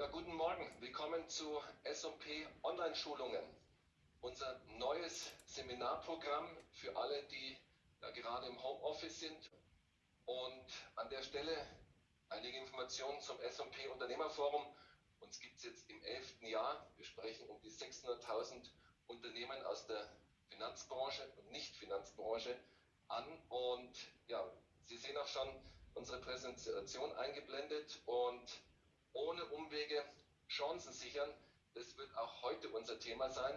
Ja, guten Morgen. Willkommen zu S&P Online-Schulungen. Unser neues Seminarprogramm für alle, die ja, gerade im Homeoffice sind. Und an der Stelle einige Informationen zum S&P Unternehmerforum. Uns gibt es jetzt im elften Jahr. Wir sprechen um die 600.000 Unternehmen aus der Finanzbranche und Nicht-Finanzbranche an. Und ja, Sie sehen auch schon unsere Präsentation eingeblendet und ohne Umwege Chancen sichern. Das wird auch heute unser Thema sein.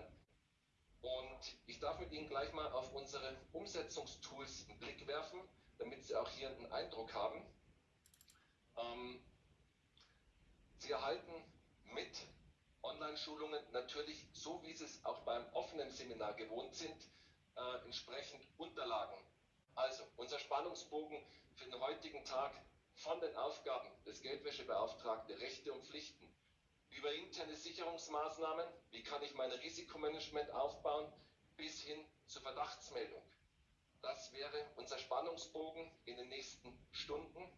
Und ich darf mit Ihnen gleich mal auf unsere Umsetzungstools einen Blick werfen, damit Sie auch hier einen Eindruck haben. Ähm, Sie erhalten mit Online-Schulungen natürlich, so wie Sie es auch beim offenen Seminar gewohnt sind, äh, entsprechend Unterlagen. Also unser Spannungsbogen für den heutigen Tag von den Aufgaben des Geldwäschebeauftragten, Rechte und Pflichten, über interne Sicherungsmaßnahmen, wie kann ich mein Risikomanagement aufbauen, bis hin zur Verdachtsmeldung. Das wäre unser Spannungsbogen in den nächsten Stunden.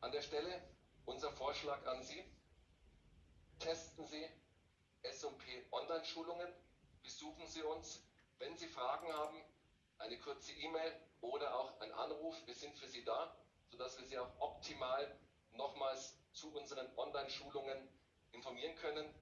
An der Stelle unser Vorschlag an Sie. Testen Sie S&P Online-Schulungen, besuchen Sie uns. Wenn Sie Fragen haben, eine kurze E-Mail oder auch ein Anruf. Wir sind für Sie da, sodass wir Sie auch optimal nochmals zu unseren Online-Schulungen informieren können.